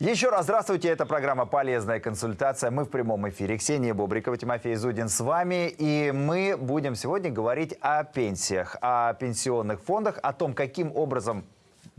Еще раз здравствуйте, это программа «Полезная консультация». Мы в прямом эфире. Ксения Бобрикова, Тимофей Зудин с вами. И мы будем сегодня говорить о пенсиях, о пенсионных фондах, о том, каким образом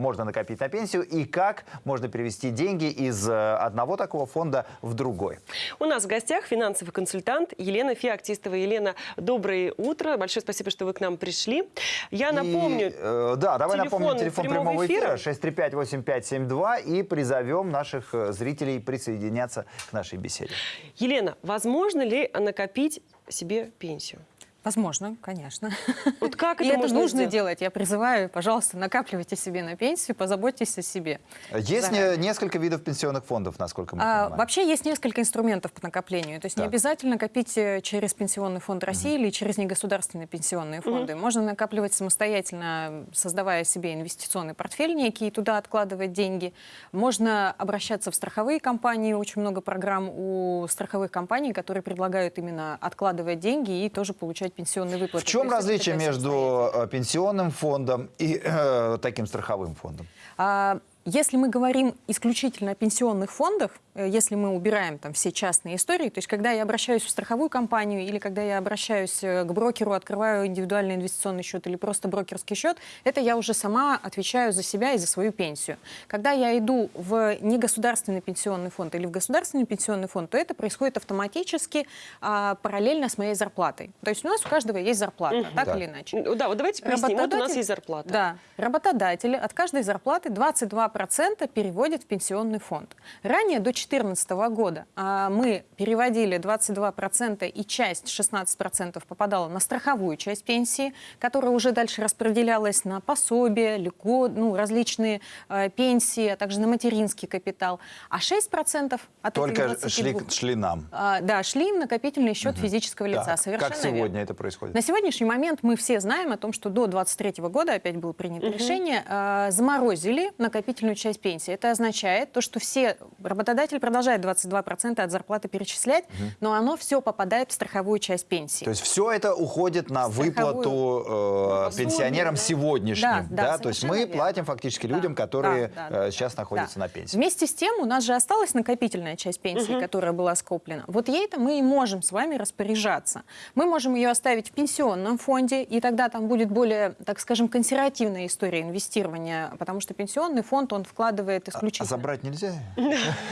можно накопить на пенсию и как можно перевести деньги из э, одного такого фонда в другой. У нас в гостях финансовый консультант Елена Феоктистова. Елена, доброе утро. Большое спасибо, что вы к нам пришли. Я напомню... И, э, да, давай телефон напомним телефон прямого прямого эфира, эфира. 635-8572 и призовем наших э, зрителей присоединяться к нашей беседе. Елена, возможно ли накопить себе пенсию? Возможно, конечно. Вот как И это это нужно сделать? делать. Я призываю, пожалуйста, накапливайте себе на пенсию, позаботьтесь о себе. Есть Заранее. не- несколько видов пенсионных фондов, насколько мы А, понимаем. вообще есть несколько инструментов по накоплению. То есть не Так. обязательно копить э, через Пенсионный фонд России или через негосударственные пенсионные фонды. Можно накапливать самостоятельно, создавая себе инвестиционный портфель некий, и туда откладывать деньги. Можно обращаться в страховые компании. Очень много программ у страховых компаний, которые предлагают именно откладывать деньги и тоже получать пенсионные выплаты. В чем есть различие между э, пенсионным фондом и э, таким страховым фондом? А, Если мы говорим исключительно о пенсионных фондах, если мы убираем там все частные истории, то есть когда я обращаюсь в страховую компанию или когда я обращаюсь э, к брокеру, открываю индивидуальный инвестиционный счет или просто брокерский счет, это я уже сама отвечаю за себя и за свою пенсию. Когда я иду в негосударственный пенсионный фонд или в государственный пенсионный фонд, то это происходит автоматически а, параллельно с моей зарплатой. То есть у нас у каждого есть зарплата, так Да. или иначе. Ну Да, вот давайте поясним. Вот у нас есть зарплата. Да. Работодатели от каждой зарплаты 22% переводят в пенсионный фонд. Ранее, до 2014 года, а, мы переводили 22% и часть, 16% попадала на страховую часть пенсии, которая уже дальше распределялась на пособие, льгот, ну, различные э, пенсии, а также на материнский капитал. А 6% от Только этих 22 шли, шли нам. а, да, шли в накопительный счет физического лица. Так, Совершенно как сегодня верно. это происходит? На сегодняшний момент мы все знаем о том, что до 2023 года, опять было принято решение, э, заморозили накопительную часть пенсии. Это означает то, что все работодатель продолжает 22% от зарплаты перечислять, но оно все попадает в страховую часть пенсии. То есть все это уходит на Страховую. выплату э, Пособие, пенсионерам да. сегодняшним. Да, да, То есть мы верно. платим фактически Да, людям, которые да, да, э, да. сейчас находятся Да. на пенсии. Вместе с тем у нас же осталась накопительная часть пенсии, которая была скоплена. Вот ей-то мы и можем с вами распоряжаться. Мы можем ее оставить в пенсионном фонде, и тогда там будет более, так скажем, консервативная история инвестирования, потому что пенсионный фонд, он вкладывает А исключительно... забрать нельзя? Можно,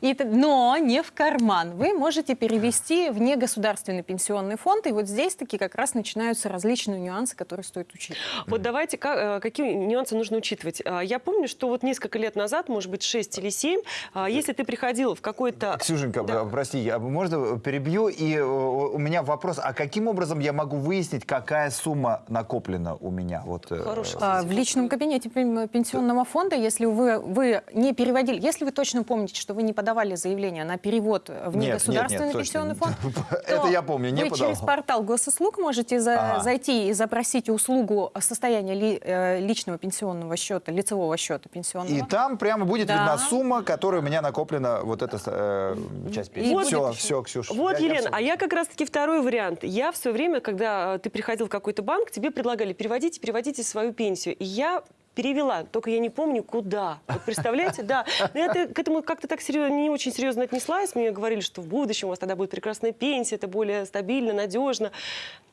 и т- но не в карман. Вы можете перевести в негосударственный пенсионный фонд, и вот здесь таки как раз начинаются различные нюансы, которые стоит учить. Вот давайте, ка- э, какие нюансы нужно учитывать. А, Я помню, что вот несколько лет назад, может быть, 6 или 7, а, если ты приходил в какой-то... Ксюшенька, Да. э, прости, я, можно перебью? И э, у меня вопрос, а каким образом я могу выяснить, какая сумма накоплена у меня? Вот, э, Хороший А, В личном кабинете пен- пенсионного фонда, если вы, вы не переводили, если вы точно помните, что вы не подавали заявление на перевод в Нет, негосударственный нет, нет, пенсионный точно. фонд, Это то я помню, не вы подавал. через портал госуслуг можете за- Ага. зайти и запросить услугу состояния ли- э, личного пенсионного счета, лицевого счета пенсионного. И там прямо будет Да. видна сумма, которая у меня накоплена, вот эта э, часть пенсии. Вот все, будет все, Ксюша. Вот, я- я Елена, всё а я как раз-таки второй вариант. Я в свое время, когда э, ты приходил в какой-то банк, тебе предлагали переводите, переводите свою пенсию. И я перевела, только я не помню, куда. Вот представляете, да. Но я к этому как-то так серьезно, не очень серьезно отнеслась. Мне говорили, что в будущем у вас тогда будет прекрасная пенсия, это более стабильно, надежно.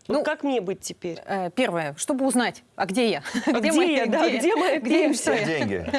Вот Ну, как мне быть теперь? Э, Первое, чтобы узнать, а где я? А где мои- я, да, где моя где и пенсия? что я? Все деньги.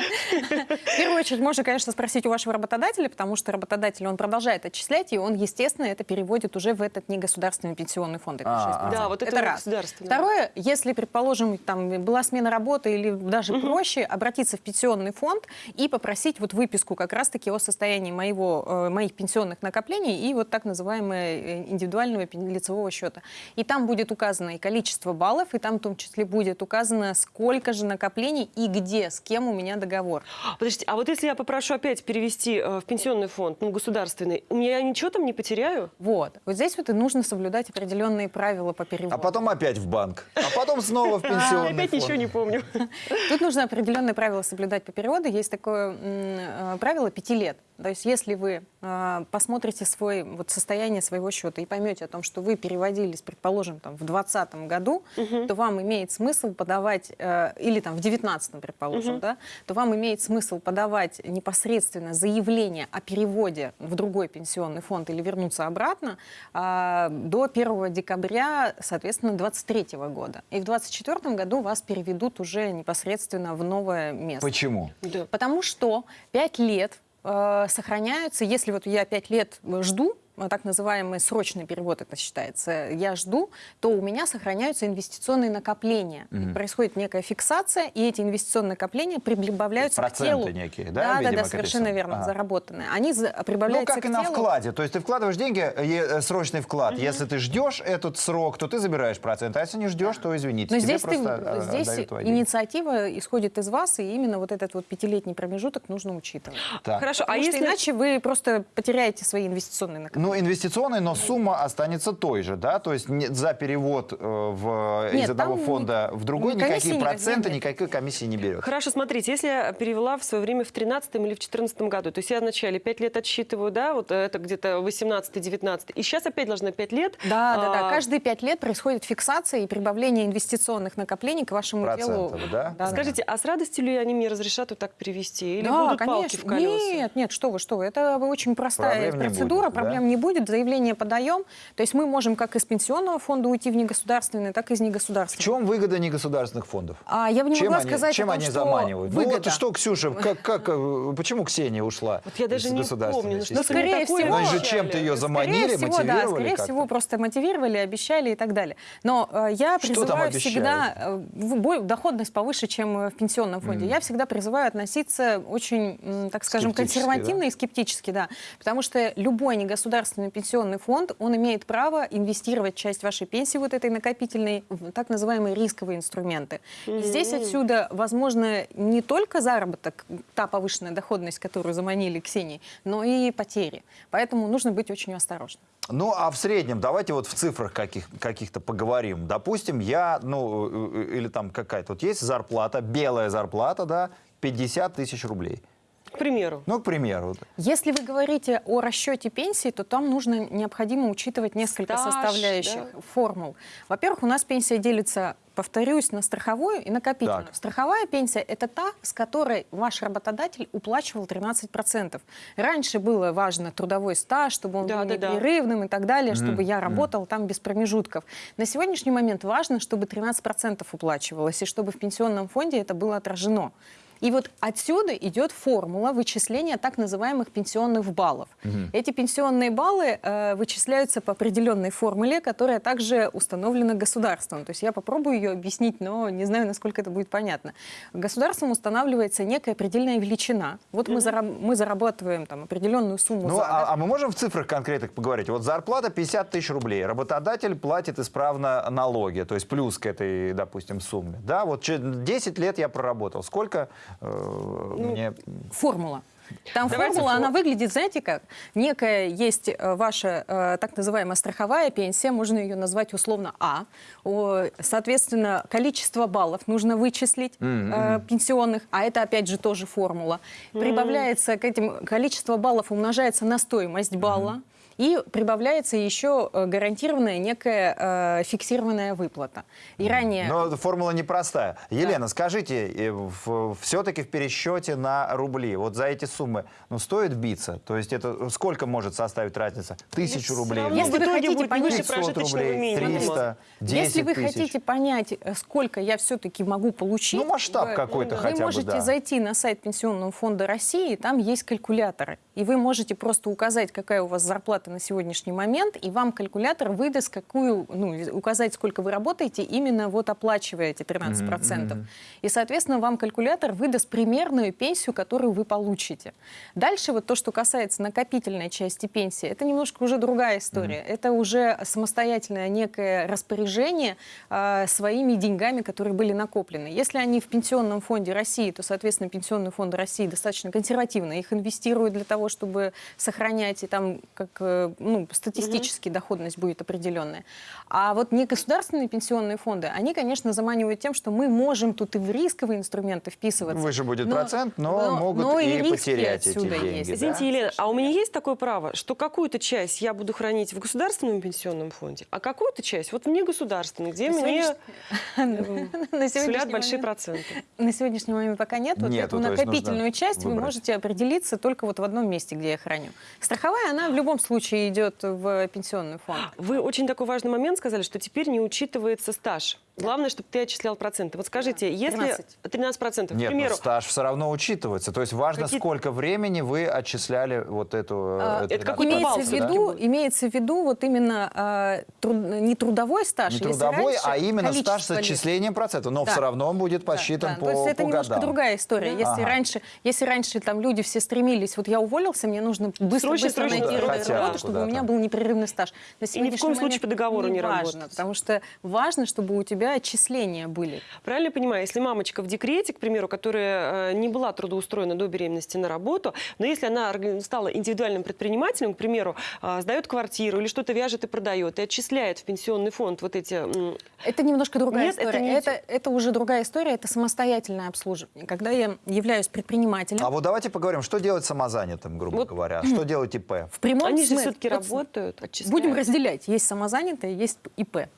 В первую очередь можно, конечно, спросить у вашего работодателя, потому что работодатель, он продолжает отчислять, и он, естественно, это переводит уже в этот негосударственный пенсионный фонд. это А, 6%. Да, вот это государственный. Второе, если, предположим, там была смена работы или даже проще, обратиться в пенсионный фонд и попросить вот выписку как раз-таки о состоянии моего, э, моих пенсионных накоплений и вот так называемого э, индивидуального лицевого счета. И там будет указано и количество баллов, и там в том числе будет указано, сколько же накоплений и где, с кем у меня договор. Подождите, а вот если я попрошу опять перевести э, в пенсионный фонд, ну, государственный, у меня я ничего там не потеряю? Вот. Вот здесь вот и нужно соблюдать определенные правила по переводу. А потом опять в банк. А потом снова в Я пенсионный опять фонд. ничего не помню. Тут нужно определенные правила соблюдать по переводу. Есть такое э, правило пяти лет. То есть если вы э, посмотрите свой, вот, состояние своего счета и поймете о том, что вы переводились, предположим, там, в 2020 году, то вам имеет смысл подавать, э, или там в 2019, предположим, да, то вам имеет смысл подавать непосредственно заявление о переводе в другой пенсионный фонд или вернуться обратно э, до 1 декабря, соответственно, 2023 года. И в 2024 году вас переведут уже непосредственно в новое место. Почему? Да. Потому что 5 лет э, сохраняются, если вот я 5 лет жду, э, так называемый срочный перевод это считается, я жду, то у меня сохраняются инвестиционные накопления. И Происходит некая фиксация, и эти инвестиционные накопления прибавляются к Проценты телу. некие, да, Да, да, видимо, да, к совершенно верно, Ага. заработанные. Они за- Ну, прибавляются как к и на телу. вкладе. То есть ты вкладываешь деньги, е- э, срочный вклад. Если ты ждешь этот срок, то ты забираешь процент. А если не ждешь, то извините. Но тебе здесь, ты- э, здесь инициатива исходит из вас, и именно вот этот вот пятилетний промежуток нужно учитывать. Так. Хорошо, Потому а что если... иначе вы просто потеряете свои инвестиционные накопления. Ну, инвестиционный, но сумма останется той же, да? То есть не- за перевод э, в, Нет, из одного там фонда в другой никакие никакой проценты, нет. никакой комиссии не берет. Хорошо, смотрите, если я перевела в свое время в 13 или в 14 году, то есть я вначале 5 лет отсчитываю, да, вот это где-то 18-19, и сейчас опять должна 5 лет. Да, да, да. а, Каждые пять лет происходит фиксация и прибавление инвестиционных накоплений к вашему телу. Процентов, да? да. Скажите, а с радостью ли они мне разрешат вот так перевести? Или да, будут конечно. палки в колеса? Нет, нет, что вы, что вы. Это очень простая Проблем не процедура, будет, да? проблем не будет. Заявление подаем. То есть мы можем как из пенсионного фонда уйти в негосударственный, так и из В негосударственного. чем выгода негосударственных фондов? А я бы не чем могла они, сказать чем о том, они что заманивают? Ну выгода. вот что, Ксюша, как, как, э, почему Ксения ушла Вот я даже из не государственной помню, ну что ними Скорее всего- Ну, же обещали? чем-то ее Скорее заманили, всего, да, мотивировали скорее как-то? всего, просто мотивировали, обещали и так далее. Но э, я Что призываю всегда э, в бой- доходность повыше, чем э, в пенсионном фонде. Я всегда призываю относиться очень, так скажем, консервативно да? и скептически, да. Потому что любой негосударственный пенсионный фонд, он имеет право инвестировать часть вашей пенсии вот этой накопительной в так называемые рисковые инструменты. И здесь отсюда, возможно, не только заработок, та повышенная доходность, которую заманили Ксении, но и потери. Поэтому нужно быть очень осторожным. Ну, а в среднем, давайте вот в цифрах каких, каких-то поговорим. Допустим, я, ну, э, э, или там какая-то, вот есть зарплата, белая зарплата, да, 50 тысяч рублей. К примеру. Ну, к примеру. Если вы говорите о расчете пенсии, то там нужно необходимо учитывать несколько Стаж, составляющих да. формул. Во-первых, у нас пенсия делится, повторюсь, на страховую и накопительную. Так. Страховая пенсия – это та, с которой ваш работодатель уплачивал 13%. Раньше было важно трудовой стаж, чтобы он Да, был да, да. непрерывным и так далее, чтобы я работал там без промежутков. На сегодняшний момент важно, чтобы 13% уплачивалось, и чтобы в пенсионном фонде это было отражено. И вот отсюда идет формула вычисления так называемых пенсионных баллов. Эти пенсионные баллы э, вычисляются по определенной формуле, которая также установлена государством. То есть я попробую ее объяснить, но не знаю, насколько это будет понятно. Государством устанавливается некая предельная величина. Вот мы, зараб- мы зарабатываем там определенную сумму Ну, за а, год. а мы можем в цифрах конкретных поговорить? Вот зарплата 50 тысяч рублей, работодатель платит исправно налоги, то есть плюс к этой, допустим, сумме. Да, вот че- 10 лет я проработал. Сколько э, Ну, мне... Формула. Там Давайте формула, фо- она выглядит, знаете как? Некая есть э, ваша э, так называемая страховая пенсия, можно ее назвать условно А. О, соответственно, количество баллов нужно вычислить э, пенсионных, а это опять же тоже формула. Прибавляется к этим, количество баллов умножается на стоимость балла. И прибавляется еще э, гарантированная некая э, фиксированная выплата. И ранее... Но формула непростая. Елена, скажите, все-таки в пересчете на рубли, вот за эти суммы, ну, стоит биться? То есть это сколько может составить разница? Тысячу Всё рублей? Если вы хотите понять- выше 500 прожиточного рублей, минимума. 300, 10 Если вы тысяч. хотите понять, э, сколько я все-таки могу получить, Ну, масштаб вы- какой-то вы хотя бы, можете да. зайти на сайт Пенсионного фонда России, там есть калькуляторы. И вы можете просто указать, какая у вас зарплата на сегодняшний момент, и вам калькулятор выдаст, какую, ну, указать, сколько вы работаете, именно вот оплачивая эти 13%. И, соответственно, вам калькулятор выдаст примерную пенсию, которую вы получите. Дальше вот то, что касается накопительной части пенсии, это немножко уже другая история. Это уже самостоятельное некое распоряжение э, своими деньгами, которые были накоплены. Если они в Пенсионном фонде России, то, соответственно, Пенсионный фонд России достаточно консервативно их инвестирует для того, чтобы сохранять и там как э, э, ну, статистически доходность будет определенная. А вот негосударственные пенсионные фонды, они, конечно, заманивают тем, что мы можем тут и в рисковые инструменты вписываться. Выше будет процент, но могут и риски потерять эти отсюда деньги, есть. да? Извините, Елена, а у меня есть такое право, что какую-то часть я буду хранить в государственном пенсионном фонде, а какую-то часть вот в негосударственном, где На мне на сулят большие проценты. На сегодняшний момент пока нет. Вот эту накопительную часть вы можете определиться только вот в одном месте, где я храню. Страховая, она в любом случае идет в пенсионный фонд. Вы очень такой важный момент сказали, что теперь не учитывается стаж. Главное, чтобы ты отчислял проценты. Вот скажите, если 13. 13 процентов, к Нет, примеру, но стаж все равно учитывается. То есть важно, Какие- сколько времени вы отчисляли вот эту... А, э, это 13%. какой-то имеется, в виду, будет. имеется в виду вот именно а, труд- не трудовой стаж. Не трудовой, раньше а именно стаж с отчислением процентов. Но Да. все равно он будет Да, посчитан да. по, То есть это по немножко годам. другая история. Если Ага. раньше, если раньше там люди все стремились, вот я уволился, мне нужно быстро, Срочно, быстро найти куда-то. работу, чтобы у меня был непрерывный стаж. И ни в коем случае по договору не важно, работать. потому что важно, чтобы у тебя отчисления были. Правильно я понимаю, если мамочка в декрете, к примеру, которая э, не была трудоустроена до беременности на работу, но если она стала индивидуальным предпринимателем, к примеру, э, сдает квартиру или что-то вяжет и продает, и отчисляет в пенсионный фонд вот эти... Это немножко другая Нет, это история. не Это, это, уже другая история, это самостоятельное обслуживание. Когда я являюсь предпринимателем, А вот давайте поговорим, что делать самозанятым, грубо Вот. говоря. Что делать ИП? в прямом Они же смысле- все-таки вот работают, отчисляют. Будем разделять. Есть самозанятые, есть ИП.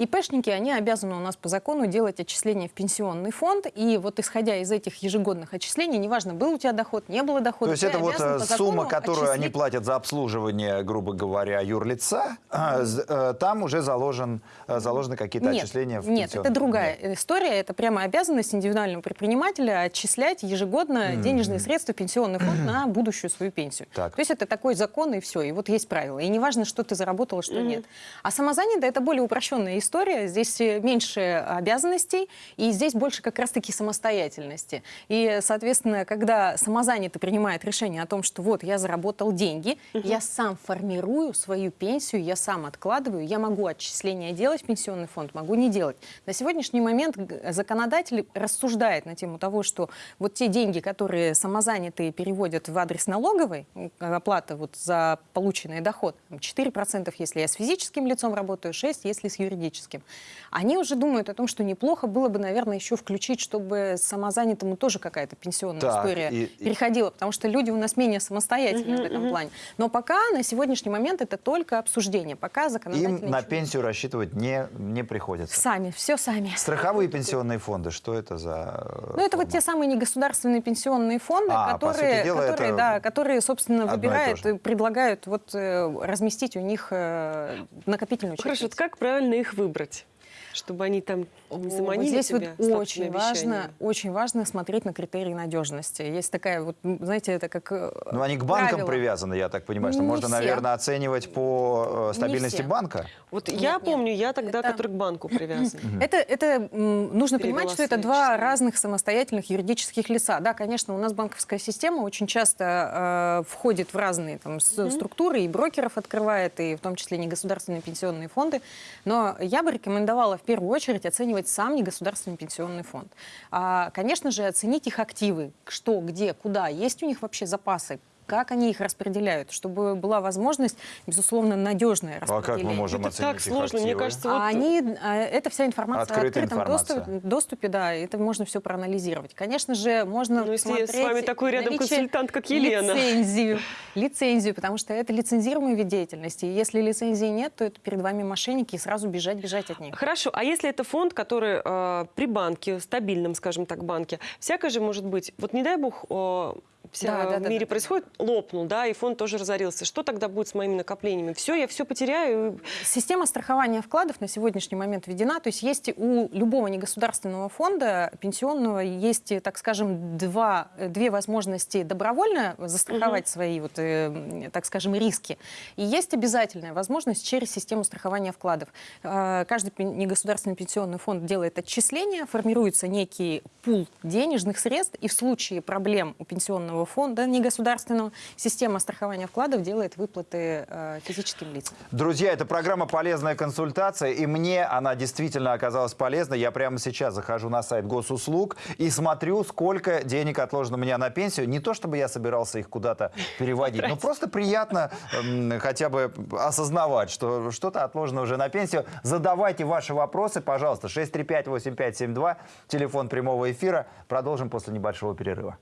ИПшники, они обязаны у нас по закону делать отчисления в пенсионный фонд. И вот исходя из этих ежегодных отчислений, неважно, был у тебя доход, не было дохода, То есть это вот э, сумма, которую они отчислить- платят за обслуживание, грубо говоря, юрлица, э, там уже заложен, э, заложены какие-то Нет, отчисления в нет, это пенсионный- другая Нет. история. Это прямо обязанность индивидуального предпринимателя отчислять ежегодно денежные средства в пенсионный фонд на будущую свою пенсию. Так. То есть это такой закон и все. И вот есть правила. И неважно, что ты заработала, что нет. А самозанятая это более упрощенная история. Здесь э, меньше обязанностей, и здесь больше как раз-таки самостоятельности. И, соответственно, когда самозанятый принимает решение о том, что вот я заработал деньги, я сам формирую свою пенсию, я сам откладываю, я могу отчисления делать в пенсионный фонд, могу не делать. На сегодняшний момент законодатель рассуждает на тему того, что вот те деньги, которые самозанятые переводят в адрес налоговой, м, оплата вот за полученный доход, там 4%, если я с физическим лицом работаю, 6%, если с юридическим, они уже думают о том, что неплохо было бы, наверное, еще включить, чтобы самозанятому тоже какая-то пенсионная Так, история и- и- переходила, потому что люди у нас менее самостоятельные в этом плане. Но пока на сегодняшний момент это только обсуждение, пока законодатель Им на пенсию рассчитывать не, не приходится. Сами, все сами. Страховые пенсионные фонды, что это за... э, Ну, это вот те самые негосударственные пенсионные фонды, А, которые, дела, которые, да, которые, собственно, и выбирают же. и предлагают вот, э, разместить у них э, накопительную часть. Хорошо, вот как правильно их выбрать? Чтобы они там не Вот заманили Здесь тебя вот очень важно, очень важно смотреть на критерии надежности. Есть такая вот, знаете, это как э, Ну, они к банкам правило. привязаны, я так понимаю, что Не можно, все. наверное, оценивать по э, стабильности банка. Вот Нет, я нет. помню, я тогда, Это- который к банку привязан. Это, это нужно Перевела понимать, что это два разных самостоятельных юридических лица. Да, конечно, у нас банковская система очень часто э, входит в разные там, с- структуры, и брокеров открывает, и в том числе негосударственные пенсионные фонды. Но я бы рекомендовала в первую очередь оценивать сам негосударственный пенсионный фонд. А, конечно же, оценить их активы, что, где, куда, есть у них вообще запасы, как они их распределяют, чтобы была возможность, безусловно, надежное А как мы распределение. можем Это оценить так сложно, мне кажется, вот А они, а, это вся информация Открытая в открытом информация. доступе, доступе, да, это можно все проанализировать. Конечно же, можно Ну, если с вами такой рядом консультант, как Елена. Лицензию, лицензию, потому что это лицензируемый вид деятельности. И если лицензии нет, то это перед вами мошенники, и сразу бежать, бежать от них. Хорошо, а если это фонд, который э, при банке, стабильном, скажем так, банке, всякое же может быть. Вот не дай бог, э, вся Да, да, в да, мире да. происходит, лопнул, да, и фонд тоже разорился. Что тогда будет с моими накоплениями? Все, я все потеряю. Система страхования вкладов на сегодняшний момент введена. То есть есть у любого негосударственного фонда пенсионного есть, так скажем, два, две возможности добровольно застраховать свои, вот, э, так скажем, риски. И есть обязательная возможность через систему страхования вкладов. Э, Каждый негосударственный пенсионный фонд делает отчисления, формируется некий пул денежных средств, и в случае проблем у пенсионного пенсионного фонда негосударственного, система страхования вкладов делает выплаты э, физическим лицам. Друзья, это программа «Полезная консультация», и мне она действительно оказалась полезной. Я прямо сейчас захожу на сайт госуслуг и смотрю, сколько денег отложено у меня на пенсию. Не то, чтобы я собирался их куда-то переводить, но просто приятно м, хотя бы осознавать, что что-то отложено уже на пенсию. Задавайте ваши вопросы, пожалуйста. 635-8572, телефон прямого эфира. Продолжим после небольшого перерыва.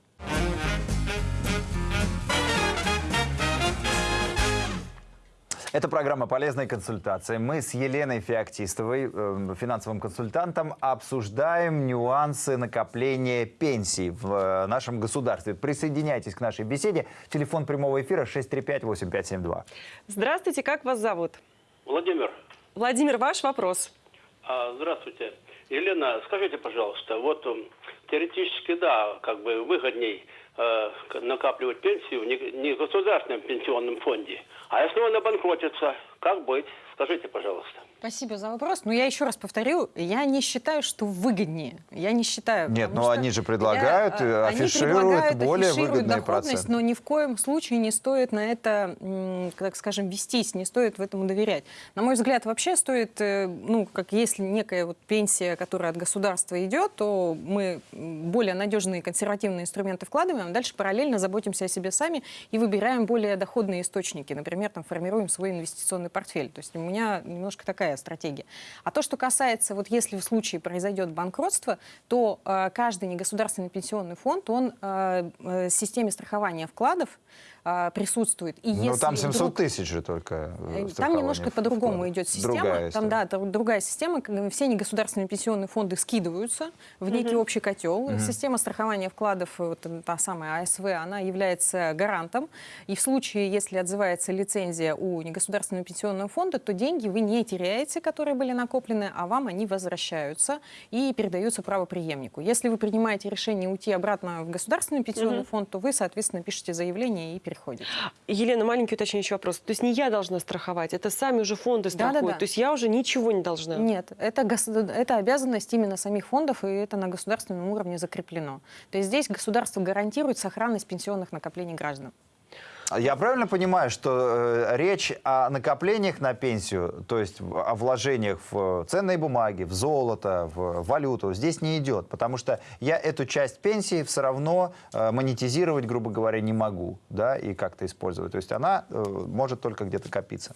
Это программа «Полезная консультация». Мы с Еленой Феоктистовой, э, финансовым консультантом, обсуждаем нюансы накопления пенсий в э, нашем государстве. Присоединяйтесь к нашей беседе. Телефон прямого эфира 635-8572. Здравствуйте, как вас зовут? Владимир, Владимир, ваш вопрос. а, здравствуйте. Елена, скажите, пожалуйста, вот м, теоретически, да, как бы выгодней накапливать пенсию в не- не государственном пенсионном фонде. А если он обанкротится, как быть? Скажите, пожалуйста. Спасибо за вопрос. Но я еще раз повторю, я не считаю, что выгоднее. Я не считаю. Нет, но они же предлагают, я, э, э, они афишируют предлагают, более афишируют выгодные доходность, проценты. Но ни в коем случае не стоит на это, так скажем, вестись, не стоит в этому доверять. На мой взгляд, вообще стоит, э, ну, как если некая вот пенсия, которая от государства идет, то мы более надежные консервативные инструменты вкладываем, а дальше параллельно заботимся о себе сами и выбираем более доходные источники. Например, там формируем свой инвестиционный портфель. То есть у меня немножко такая стратегия. А то, что касается, вот если в случае произойдет банкротство, то э, каждый негосударственный пенсионный фонд, он э, э, системе страхования вкладов э, присутствует. И Ну, если там 700 вдруг- тысяч же только э, Э, Там немножко по-другому идет система. Другая Там, да, там другая система, все негосударственные пенсионные фонды скидываются в некий общий котел. Система страхования вкладов, э, вот та самая АСВ, она является гарантом. И в случае, если отзывается лицензия у негосударственного пенсионного фонда, то деньги вы не теряете, которые были накоплены, а вам они возвращаются и передаются правоприемнику. Если вы принимаете решение уйти обратно в государственный пенсионный фонд, то вы, соответственно, пишете заявление и переходите. Елена, маленький уточняющий вопрос. То есть не я должна страховать, это сами уже фонды страхуют. То есть я уже ничего не должна. Нет, это, это обязанность именно самих фондов, и это на государственном уровне закреплено. То есть здесь государство гарантирует сохранность пенсионных накоплений граждан. Я правильно понимаю, что э, речь о накоплениях на пенсию, то есть о вложениях в ценные бумаги, в золото, в валюту, здесь не идет, потому что я эту часть пенсии все равно э, монетизировать, грубо говоря, не могу, да, и как-то использовать. То есть она э, может только где-то копиться.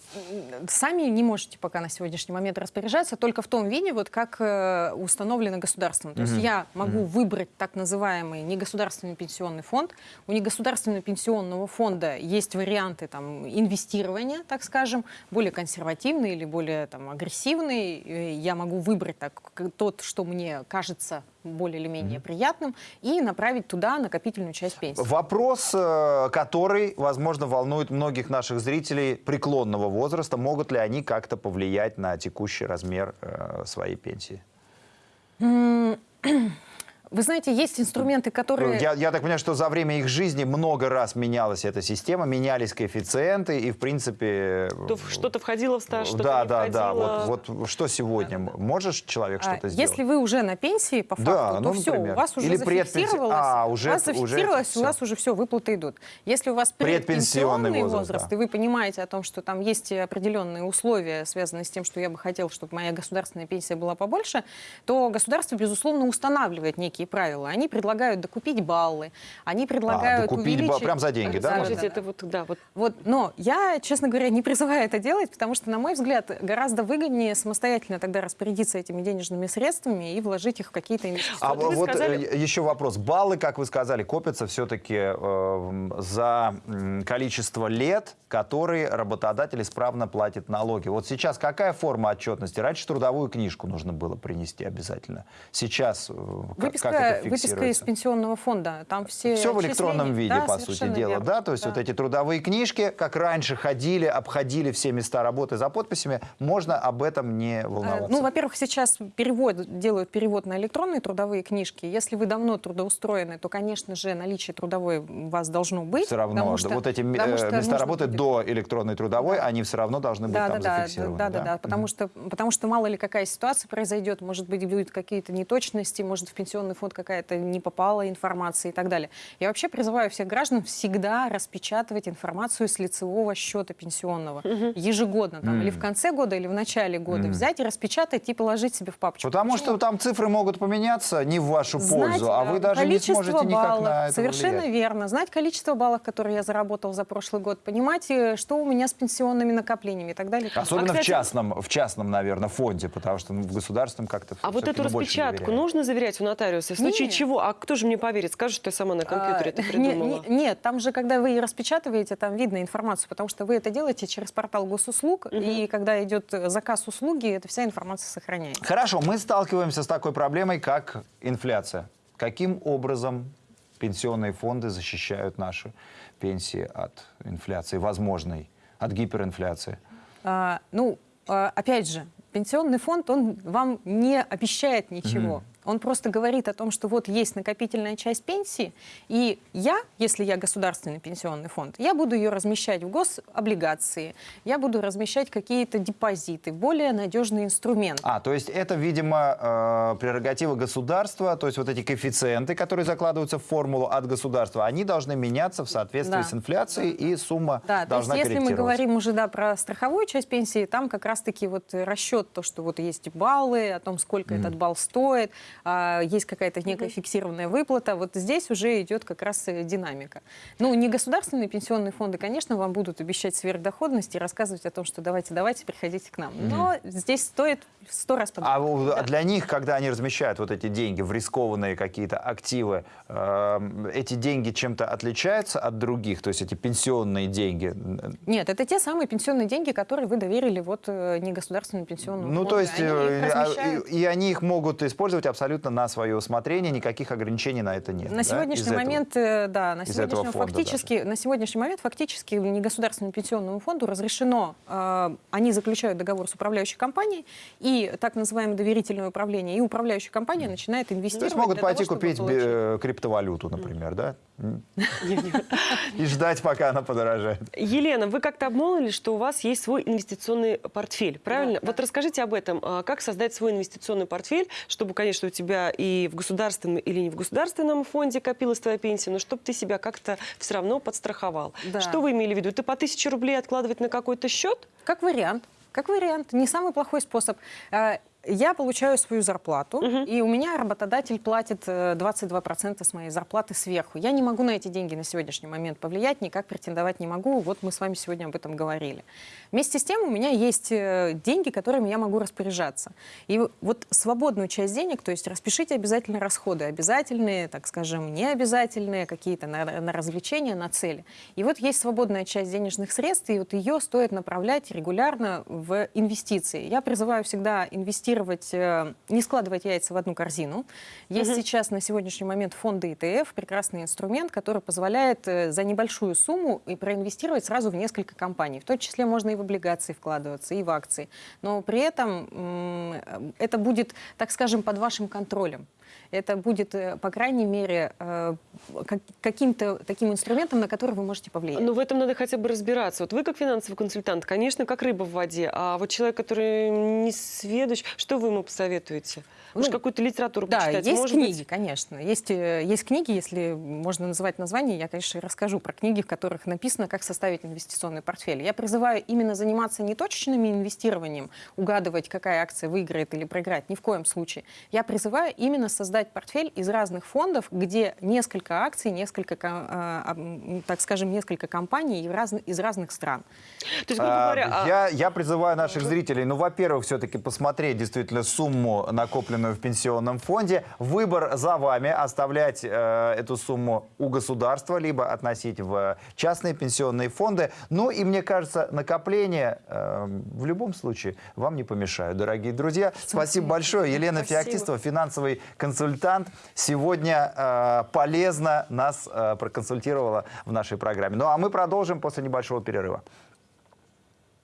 Сами не можете пока на сегодняшний момент распоряжаться только в том виде, вот как э, установлено государством. То есть я могу выбрать так называемый негосударственный пенсионный фонд. У негосударственного пенсионного фонда есть варианты там, инвестирования, так скажем, более консервативные или более там, агрессивные. Я могу выбрать так, тот, что мне кажется более или менее приятным, и направить туда накопительную часть пенсии. Вопрос, э, который, возможно, волнует многих наших зрителей преклонного возраста. Могут ли они как-то повлиять на текущий размер э, своей пенсии? Вы знаете, есть инструменты, которые... Я, я так понимаю, что за время их жизни много раз менялась эта система, менялись коэффициенты, и, в принципе... В- что-то входило в стаж, что-то Да, не да, да. входило. Вот, вот что сегодня? Можешь человек А, что-то сделать? Если вы уже на пенсии, по факту, Да, то ну, все, например. у вас уже Или зафиксировалось, А, уже- у вас уже зафиксировалось, всё. у вас уже все, выплаты идут. Если у вас Предпенсионный предпенсионный возраст, возраст, да. и вы понимаете о том, что там есть определенные условия, связанные с тем, что я бы хотел, чтобы моя государственная пенсия была побольше, то государство, безусловно, устанавливает некие правила. Они предлагают докупить баллы, они предлагают ба- увеличить... прям за деньги, да, можно? Скажите, это вот, да, вот Вот, но я, честно говоря, не призываю это делать, потому что, на мой взгляд, гораздо выгоднее самостоятельно тогда распорядиться этими денежными средствами и вложить их в какие-то А инвестиционные. Вот вот сказали- э, еще вопрос. Баллы, как вы сказали, копятся все-таки за м, количество лет, которые работодатель исправно платит налоги. Вот сейчас какая форма отчетности? Раньше трудовую книжку нужно было принести обязательно. Сейчас э, как, Выписка, как это выписка из пенсионного фонда. Там все Все в электронном виде, Да, по сути дела, верно. да? То есть Да. вот эти трудовые книжки, как раньше ходили, обходили все места работы за подписями, можно об этом не Э, волноваться. Ну, во-первых, сейчас перевод, делают перевод на электронные трудовые книжки. Если вы давно трудоустроены, то, конечно же, наличие трудовой у вас должно быть. все равно да, что- вот эти э, места работы будет- до электронной трудовой, они все равно должны быть Да, да, там да, зафиксированы. да, да, да, потому что, потому что мало ли какая ситуация произойдет, может быть, будут какие-то неточности, может в пенсионный фонд какая-то не попала информация и так далее. Я вообще призываю всех граждан всегда распечатывать информацию с лицевого счета пенсионного ежегодно, там, или в конце года, или в начале года. Взять и распечатать и положить себе в папочку. Потому Почему? что там цифры могут поменяться не в вашу Знать, пользу, а вы даже не сможете никак баллов, на это Совершенно влиять. верно. Знать количество баллов, которые я заработал за прошлый год, понимать, э, что у меня с пенсионными накоплениями и так далее. Особенно А, кстати- в частном, в частном, наверное, фонде, потому что ну, в государственном как-то А вот эту распечатку нужно заверять у нотариуса? В случае Нет. чего? А кто же мне поверит? Скажет, что я сама на компьютере это А, не- придумала. не- нет, там же, когда вы ее распечатываете, там видно информацию, потому что вы это делаете через портал госуслуг, и когда идет заказ услуги, эта вся информация сохраняется. Хорошо, мы сталкиваемся с такой проблемой, как инфляция. Каким образом пенсионные фонды защищают наши пенсии от инфляции, возможной, от гиперинфляции? А, ну, а, опять же, пенсионный фонд, он вам не обещает ничего. Он просто говорит о том, что вот есть накопительная часть пенсии, и я, если я государственный пенсионный фонд, я буду ее размещать в гособлигации, я буду размещать какие-то депозиты, более надежный инструмент. А, то есть это, видимо, э, прерогатива государства, то есть вот эти коэффициенты, которые закладываются в формулу от государства, они должны меняться в соответствии Да. с инфляцией, и сумма Да, то есть должна если мы говорим уже да, про страховую часть пенсии, там как раз-таки вот расчет, то, что вот есть баллы, о том, сколько этот балл стоит, есть какая-то некая фиксированная выплата, вот здесь уже идет как раз динамика. Ну, не государственные пенсионные фонды, конечно, вам будут обещать сверхдоходность и рассказывать о том, что давайте, давайте, приходите к нам. Но здесь стоит в сто раз подумать. А Да. для них, когда они размещают вот эти деньги в рискованные какие-то активы, э, эти деньги чем-то отличаются от других, то есть эти пенсионные деньги? Нет, это те самые пенсионные деньги, которые вы доверили вот э, негосударственному пенсионному Ну, фонду. то есть, Они э, а, и, и они их могут использовать абсолютно на свое усмотрение, никаких ограничений на это нет. На да, сегодняшний из этого? момент, э, да, на этого сегодняшний, фонда фактически, на сегодняшний момент фактически негосударственному пенсионному фонду разрешено, э, они заключают договор с управляющей компанией, и так называемое доверительное управление, и управляющая компания начинает То инвестировать. есть могут того, пойти чтобы купить получить. э, криптовалюту, например, да? И ждать, пока она подорожает. Елена, вы как-то обмолвили, что у вас есть свой инвестиционный портфель, правильно? Вот расскажите об этом. А Как создать свой инвестиционный портфель, чтобы, конечно, тебя и в государственном или не в государственном фонде копилась твоя пенсия, но чтобы ты себя как-то все равно подстраховал. Да. Что вы имели в виду? Ты по тысяче рублей откладывать на какой-то счет? Как вариант. Как вариант. Не самый плохой способ. Э, Я получаю свою зарплату, и у меня работодатель платит э, 22% с моей зарплаты сверху. Я не могу на эти деньги на сегодняшний момент повлиять, никак претендовать не могу. Вот мы с вами сегодня об этом говорили. Вместе с тем у меня есть э, деньги, которыми я могу распоряжаться. И вот свободную часть денег, то есть распишите обязательно расходы, обязательные, так скажем, необязательные, какие-то на, на развлечения, на цели. И вот есть свободная часть денежных средств, и вот ее стоит направлять регулярно в инвестиции. Я призываю всегда инвестировать, э, не складывать яйца в одну корзину. Есть сейчас на сегодняшний момент фонды ETF, прекрасный инструмент, который позволяет э, за небольшую сумму и проинвестировать сразу в несколько компаний. В том числе можно и в облигации вкладываться, и в акции. Но при этом э, это будет, так скажем, под вашим контролем. Это будет, э, по крайней мере, э, как- каким-то таким инструментом, на который вы можете повлиять. Но в этом надо хотя бы разбираться. Вот вы как финансовый консультант, конечно, как рыба в воде, а вот человек, который не сведущ, что вы ему посоветуете? Может, Ну, какую-то литературу Да, почитать? есть Может книги, быть, конечно. Есть, э, есть книги, если можно называть название, я, конечно, расскажу про книги, в которых написано, как составить инвестиционный портфель. Я призываю именно заниматься не точечным инвестированием, угадывать, какая акция выиграет или проиграет, ни в коем случае. Я призываю именно создать портфель из разных фондов, где несколько акций, несколько, ко- а, так скажем, несколько компаний из разных стран. То есть, грубо А, говоря, а- Я, я призываю наших зрителей, ну, во-первых, все-таки посмотреть действительно сумму, накопленную в пенсионном фонде. Выбор за вами, оставлять э, эту сумму у государства, либо относить в частные пенсионные фонды. Ну и, мне кажется, накопления э, в любом случае вам не помешают, дорогие друзья. Спасибо большое. Елена Спасибо. Феоктистова, финансовый консультант, сегодня э, полезно нас э, проконсультировала в нашей программе. Ну а мы продолжим после небольшого перерыва.